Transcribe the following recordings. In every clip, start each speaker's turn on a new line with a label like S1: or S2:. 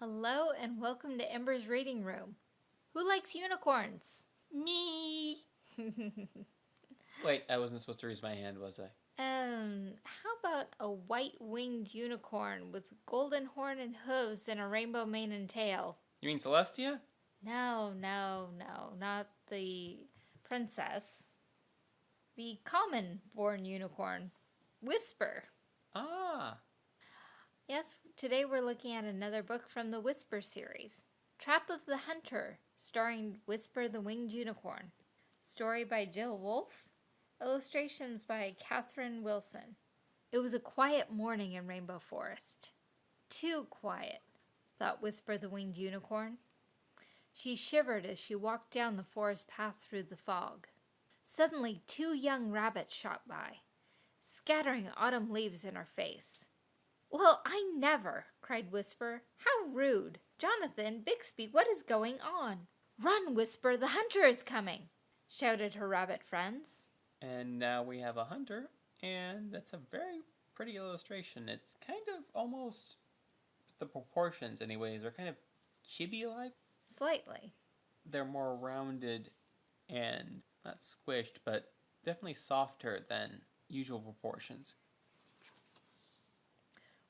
S1: Hello and welcome to Ember's Reading Room. Who likes unicorns?
S2: Me. Wait, I wasn't supposed to raise my hand, was I?
S1: Um, how about a white-winged unicorn with golden horn and hooves and a rainbow mane and tail?
S2: You mean Celestia?
S1: No, no, no, not the princess. The common-born unicorn, Whisper.
S2: Ah.
S1: Yes, today we're looking at another book from the Whisper series. Trap of the Hunter, starring Whisper the Winged Unicorn. Story by Jill Wolf. Illustrations by Catherine Wilson. It was a quiet morning in Rainbow Forest. Too quiet, thought Whisper the Winged Unicorn. She shivered as she walked down the forest path through the fog. Suddenly, two young rabbits shot by, scattering autumn leaves in her face. Well, I never, cried Whisper. How rude. Jonathan, Bixby, what is going on? Run, Whisper, the hunter is coming, shouted her rabbit friends.
S2: And now we have a hunter, and that's a very pretty illustration. It's kind of almost, the proportions anyways, are kind of chibi-like.
S1: Slightly.
S2: They're more rounded and not squished, but definitely softer than usual proportions.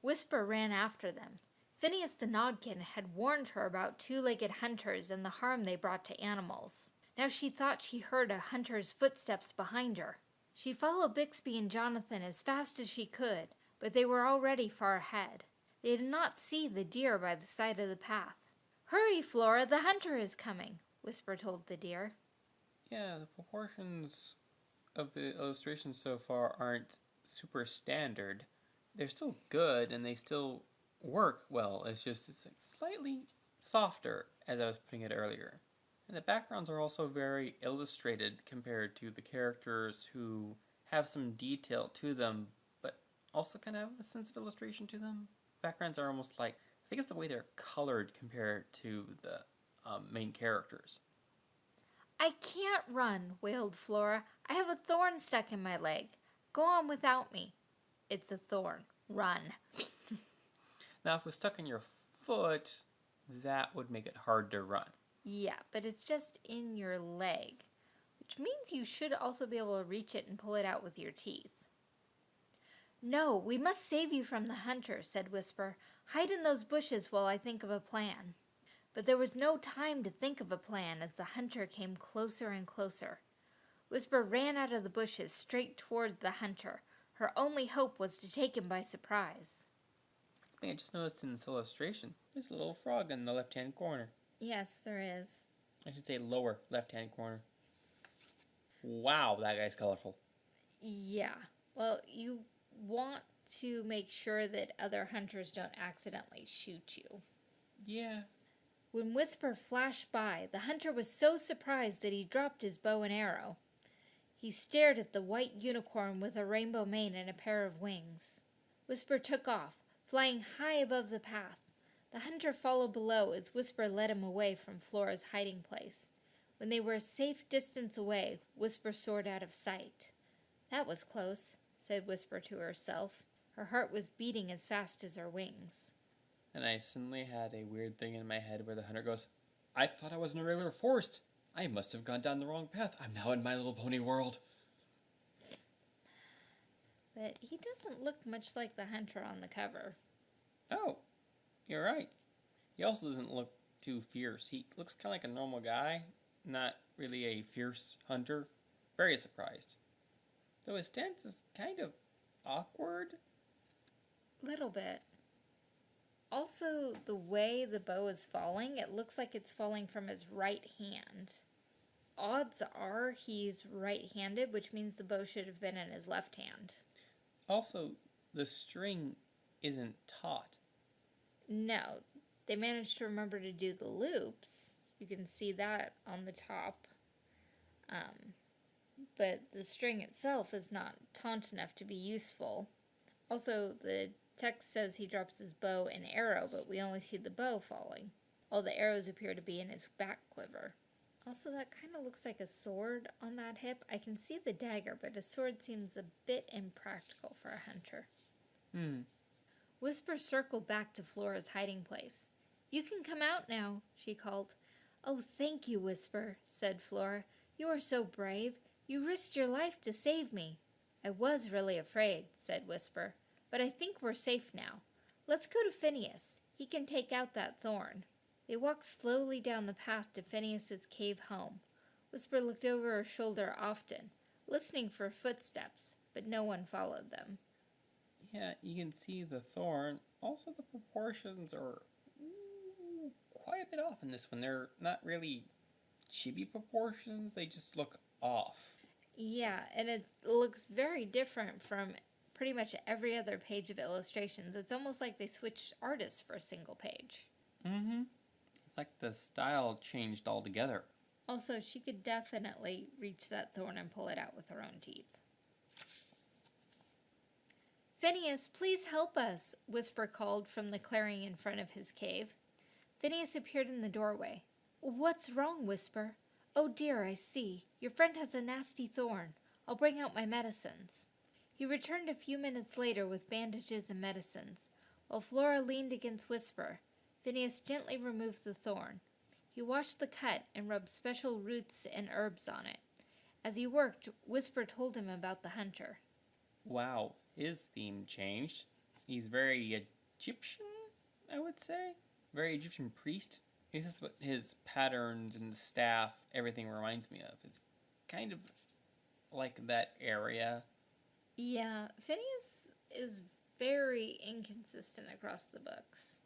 S1: Whisper ran after them. Phineas the Nodkin had warned her about two-legged hunters and the harm they brought to animals. Now she thought she heard a hunter's footsteps behind her. She followed Bixby and Jonathan as fast as she could, but they were already far ahead. They did not see the deer by the side of the path. Hurry, Flora, the hunter is coming, Whisper told the deer.
S2: Yeah, the proportions of the illustrations so far aren't super standard. They're still good and they still work well. It's just it's like slightly softer as I was putting it earlier. And the backgrounds are also very illustrated compared to the characters who have some detail to them, but also kind of have a sense of illustration to them. Backgrounds are almost like, I think it's the way they're colored compared to the um, main characters.
S1: I can't run, wailed Flora. I have a thorn stuck in my leg. Go on without me. It's a thorn. Run.
S2: now, if it was stuck in your foot, that would make it hard to run.
S1: Yeah, but it's just in your leg, which means you should also be able to reach it and pull it out with your teeth. No, we must save you from the hunter, said Whisper. Hide in those bushes while I think of a plan. But there was no time to think of a plan as the hunter came closer and closer. Whisper ran out of the bushes straight towards the hunter. Her only hope was to take him by surprise.
S2: Something I just noticed in this illustration. There's a little frog in the left-hand corner.
S1: Yes, there is.
S2: I should say lower left-hand corner. Wow, that guy's colorful.
S1: Yeah. Well, you want to make sure that other hunters don't accidentally shoot you.
S2: Yeah.
S1: When Whisper flashed by, the hunter was so surprised that he dropped his bow and arrow. He stared at the white unicorn with a rainbow mane and a pair of wings. Whisper took off, flying high above the path. The hunter followed below as Whisper led him away from Flora's hiding place. When they were a safe distance away, Whisper soared out of sight. That was close, said Whisper to herself. Her heart was beating as fast as her wings.
S2: And I suddenly had a weird thing in my head where the hunter goes, I thought I was in a regular forest. I must have gone down the wrong path. I'm now in My Little Pony world.
S1: But he doesn't look much like the hunter on the cover.
S2: Oh, you're right. He also doesn't look too fierce. He looks kind of like a normal guy, not really a fierce hunter. Very surprised. Though his stance is kind of awkward.
S1: Little bit. Also, the way the bow is falling, it looks like it's falling from his right hand. Odds are he's right-handed, which means the bow should have been in his left hand.
S2: Also, the string isn't taut.
S1: No, they managed to remember to do the loops. You can see that on the top. Um, but the string itself is not taut enough to be useful. Also, the text says he drops his bow and arrow, but we only see the bow falling. All the arrows appear to be in his back quiver. Also, that kind of looks like a sword on that hip. I can see the dagger, but a sword seems a bit impractical for a hunter.
S2: Hmm.
S1: Whisper circled back to Flora's hiding place. You can come out now, she called. Oh, thank you, Whisper, said Flora. You are so brave. You risked your life to save me. I was really afraid, said Whisper, but I think we're safe now. Let's go to Phineas. He can take out that thorn. They walked slowly down the path to Phineas's cave home. Whisper looked over her shoulder often, listening for footsteps, but no one followed them.
S2: Yeah, you can see the thorn. Also, the proportions are ooh, quite a bit off in this one. They're not really chibi proportions, they just look off.
S1: Yeah, and it looks very different from pretty much every other page of illustrations. It's almost like they switched artists for a single page.
S2: Mm hmm. Like the style changed altogether.
S1: Also, she could definitely reach that thorn and pull it out with her own teeth. Phineas, please help us, Whisper called from the clearing in front of his cave. Phineas appeared in the doorway. What's wrong, Whisper? Oh dear, I see. Your friend has a nasty thorn. I'll bring out my medicines. He returned a few minutes later with bandages and medicines. While Flora leaned against Whisper, Phineas gently removed the thorn. He washed the cut and rubbed special roots and herbs on it. As he worked, Whisper told him about the hunter.
S2: Wow, his theme changed. He's very Egyptian, I would say. Very Egyptian priest. This is what his patterns and the staff, everything reminds me of. It's kind of like that area.
S1: Yeah, Phineas is very inconsistent across the books,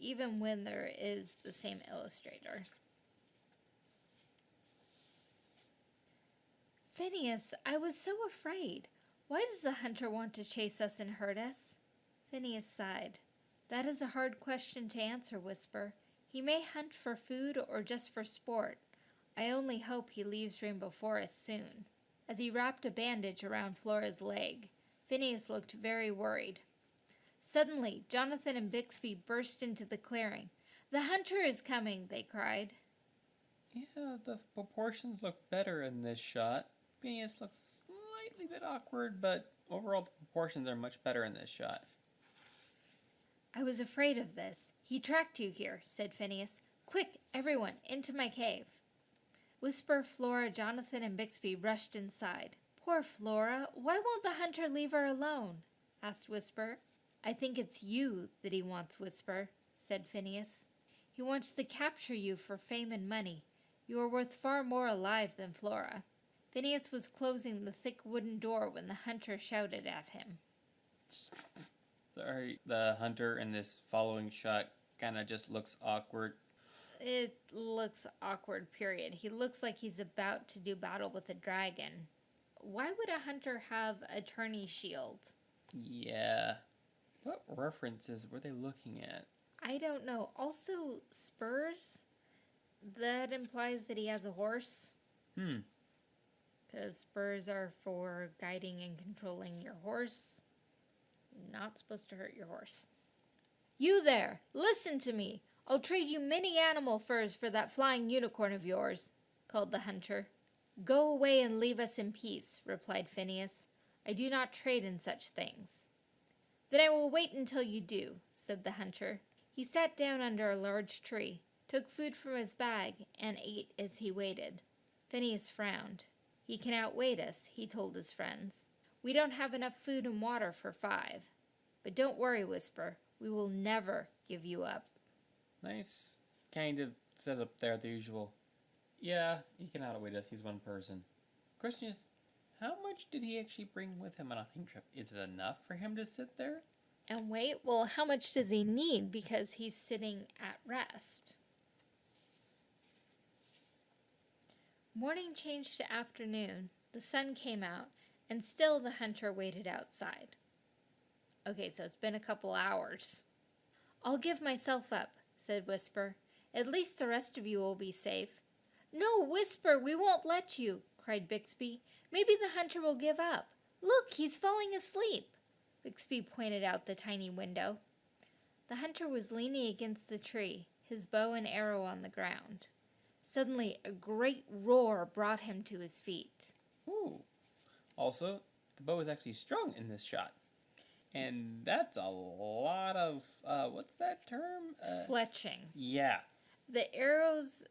S1: even when there is the same illustrator. Phineas, I was so afraid. Why does the hunter want to chase us and hurt us? Phineas sighed. That is a hard question to answer, Whisper. He may hunt for food or just for sport. I only hope he leaves Rainbow Forest soon. As he wrapped a bandage around Flora's leg, Phineas looked very worried. Suddenly, Jonathan and Bixby burst into the clearing. The hunter is coming, they cried.
S2: Yeah, the proportions look better in this shot. Phineas looks slightly bit awkward, but overall the proportions are much better in this shot.
S1: I was afraid of this. He tracked you here, said Phineas. Quick, everyone, into my cave. Whisper, Flora, Jonathan, and Bixby rushed inside. Poor Flora, why won't the hunter leave her alone? asked Whisper. I think it's you that he wants, Whisper, said Phineas. He wants to capture you for fame and money. You are worth far more alive than Flora. Phineas was closing the thick wooden door when the hunter shouted at him.
S2: Sorry, the hunter in this following shot kind of just looks awkward.
S1: It looks awkward, period. He looks like he's about to do battle with a dragon. Why would a hunter have a tourney shield?
S2: Yeah. What references were they looking at?
S1: I don't know. Also, spurs? That implies that he has a horse.
S2: Hmm.
S1: Because spurs are for guiding and controlling your horse. Not supposed to hurt your horse. You there! Listen to me! I'll trade you many animal furs for that flying unicorn of yours, called the hunter. Go away and leave us in peace, replied Phineas. I do not trade in such things. Then I will wait until you do, said the hunter. He sat down under a large tree, took food from his bag, and ate as he waited. Phineas frowned. He can outwait us, he told his friends. We don't have enough food and water for five. But don't worry, Whisper. We will never give you up.
S2: Nice kind of setup there, the usual. Yeah, he can outwit us. He's one person. Question is, how much did he actually bring with him on a hunting trip? Is it enough for him to sit there?
S1: And wait, well, how much does he need because he's sitting at rest? Morning changed to afternoon. The sun came out, and still the hunter waited outside. Okay, so it's been a couple hours. I'll give myself up, said Whisper. At least the rest of you will be safe. No, Whisper, we won't let you, cried Bixby. Maybe the hunter will give up. Look, he's falling asleep. Bixby pointed out the tiny window. The hunter was leaning against the tree, his bow and arrow on the ground. Suddenly, a great roar brought him to his feet.
S2: Ooh. Also, the bow is actually strung in this shot. And that's a lot of uh, what's that term? Uh,
S1: Fletching.
S2: yeah.
S1: The arrows,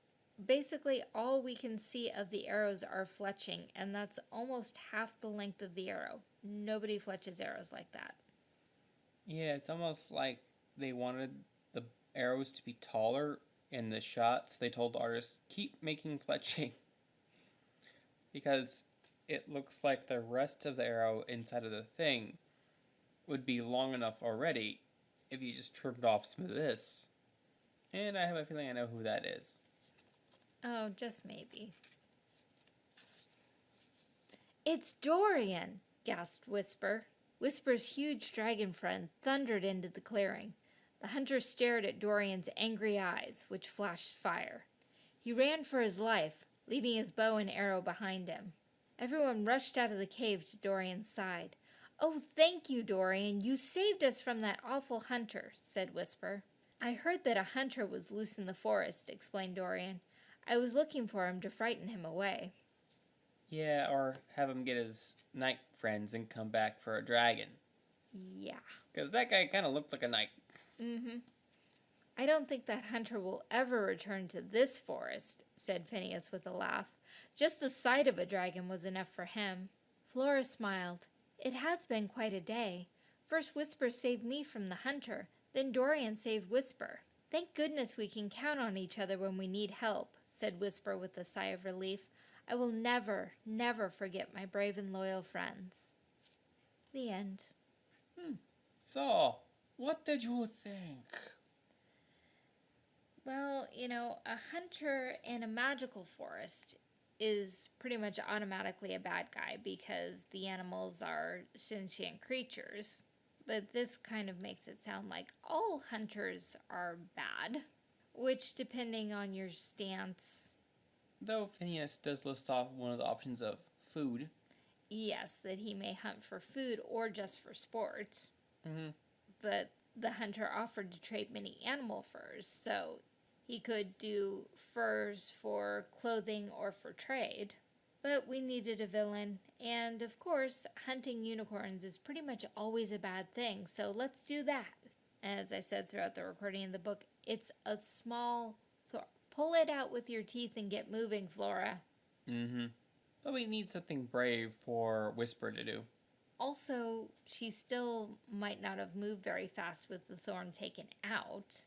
S1: basically, all we can see of the arrows are fletching, and that's almost half the length of the arrow. Nobody fletches arrows like that.
S2: Yeah, it's almost like they wanted the arrows to be taller in the shots. They told the artists, keep making fletching. because it looks like the rest of the arrow inside of the thing would be long enough already if you just trimmed off some of this. And I have a feeling I know who that is.
S1: Oh, just maybe. It's Dorian, gasped Whisper. Whisper's huge dragon friend thundered into the clearing. The hunter stared at Dorian's angry eyes, which flashed fire. He ran for his life, leaving his bow and arrow behind him. Everyone rushed out of the cave to Dorian's side. Oh, thank you, Dorian. You saved us from that awful hunter, said Whisper. I heard that a hunter was loose in the forest, explained Dorian. I was looking for him to frighten him away.
S2: Yeah, or have him get his knight friends and come back for a dragon.
S1: Yeah.
S2: Because that guy kind of looked like a knight.
S1: Mm-hmm. I don't think that hunter will ever return to this forest, said Phineas with a laugh. Just the sight of a dragon was enough for him. Flora smiled. It has been quite a day. First Whisper saved me from the hunter, then Dorian saved Whisper. Thank goodness we can count on each other when we need help, said Whisper with a sigh of relief. I will never, never forget my brave and loyal friends. The end. Hmm.
S2: So, what did you think?
S1: Well, you know, a hunter in a magical forest is pretty much automatically a bad guy because the animals are sentient creatures. But this kind of makes it sound like all hunters are bad, which, depending on your stance,
S2: Though Phineas does list off one of the options of food.
S1: yes, that he may hunt for food or just for sport.
S2: Mm-hmm.
S1: but the hunter offered to trade many animal furs, so he could do furs for clothing or for trade. But we needed a villain, and of course, hunting unicorns is pretty much always a bad thing, so let's do that. As I said throughout the recording of the book, it's a small thorn. Pull it out with your teeth and get moving, Flora.
S2: Mm-hmm. But we need something brave for Whisper to do.
S1: Also, she still might not have moved very fast with the thorn taken out,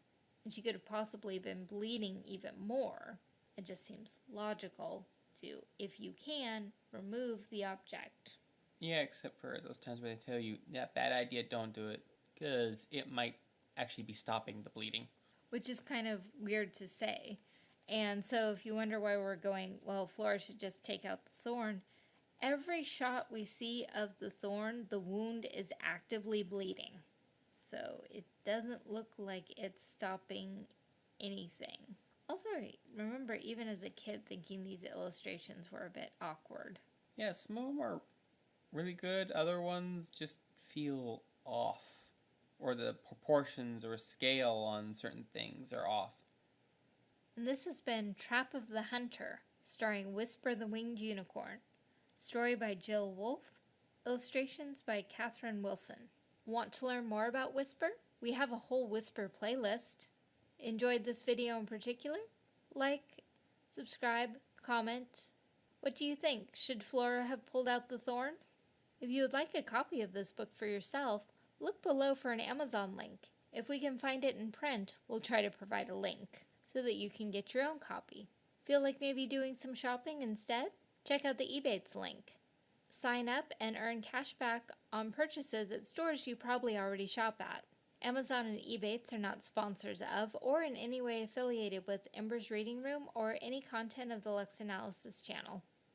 S1: and she could have possibly been bleeding even more. It just seems logical to, if you can, remove the object.
S2: Yeah, except for those times where they tell you that bad idea, don't do it, because it might actually be stopping the bleeding.
S1: Which is kind of weird to say. And so, if you wonder why we're going, well, Flora should just take out the thorn, every shot we see of the thorn, the wound is actively bleeding. So, it doesn't look like it's stopping anything. Also, remember, even as a kid, thinking these illustrations were a bit awkward.
S2: Yeah, some of them are really good. Other ones just feel off, or the proportions or scale on certain things are off.
S1: And this has been Trap of the Hunter, starring Whisper the Winged Unicorn. Story by Jill Wolf. Illustrations by Catherine Wilson. Want to learn more about Whisper? We have a whole Whisper playlist. Enjoyed this video in particular? Like, subscribe, comment. What do you think? Should Flora have pulled out the thorn? If you would like a copy of this book for yourself, look below for an Amazon link. If we can find it in print, we'll try to provide a link so that you can get your own copy. Feel like maybe doing some shopping instead? Check out the Ebates link. Sign up and earn cash back on purchases at stores you probably already shop at. Amazon and Ebates are not sponsors of or in any way affiliated with Ember's Reading Room or any content of the Lux Analysis channel.